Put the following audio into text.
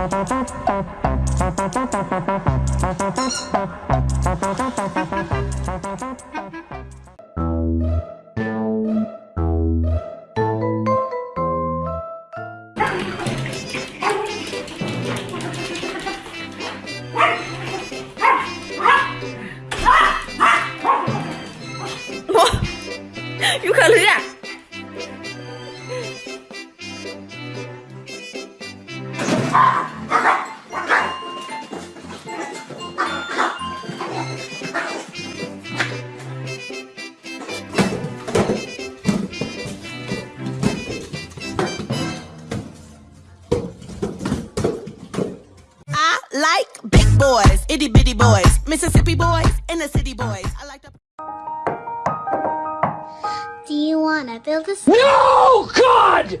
Thank you. Like big boys, itty bitty boys, Mississippi boys, and the city boys. I like the. Do you want to build a s- No, God!